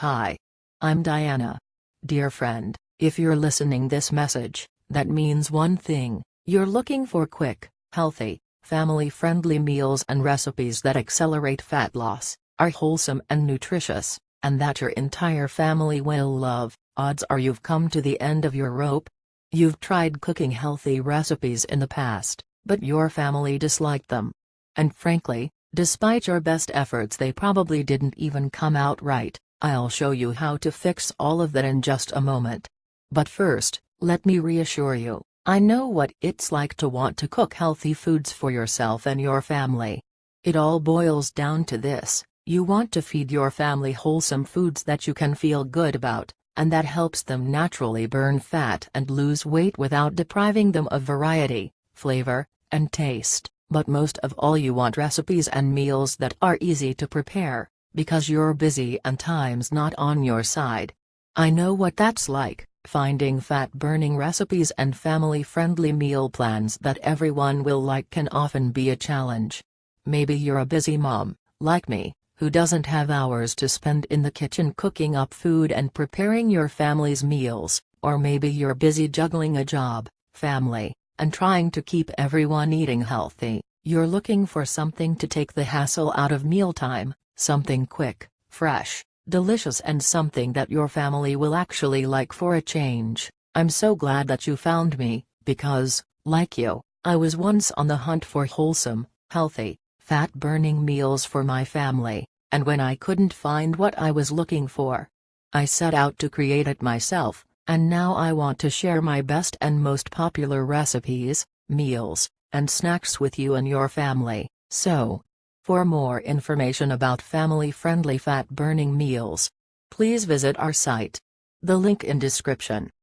Hi. I'm Diana. Dear friend, if you're listening this message, that means one thing, you're looking for quick, healthy, family-friendly meals and recipes that accelerate fat loss, are wholesome and nutritious, and that your entire family will love, odds are you've come to the end of your rope. You've tried cooking healthy recipes in the past, but your family disliked them. And frankly, despite your best efforts they probably didn't even come out right. I'll show you how to fix all of that in just a moment. But first, let me reassure you, I know what it's like to want to cook healthy foods for yourself and your family. It all boils down to this, you want to feed your family wholesome foods that you can feel good about, and that helps them naturally burn fat and lose weight without depriving them of variety, flavor, and taste, but most of all you want recipes and meals that are easy to prepare, because you're busy and time's not on your side. I know what that's like, finding fat-burning recipes and family-friendly meal plans that everyone will like can often be a challenge. Maybe you're a busy mom, like me, who doesn't have hours to spend in the kitchen cooking up food and preparing your family's meals, or maybe you're busy juggling a job, family, and trying to keep everyone eating healthy. You're looking for something to take the hassle out of mealtime, Something quick, fresh, delicious and something that your family will actually like for a change. I'm so glad that you found me, because, like you, I was once on the hunt for wholesome, healthy, fat-burning meals for my family, and when I couldn't find what I was looking for, I set out to create it myself, and now I want to share my best and most popular recipes, meals, and snacks with you and your family. So, for more information about family-friendly fat-burning meals, please visit our site. The link in description.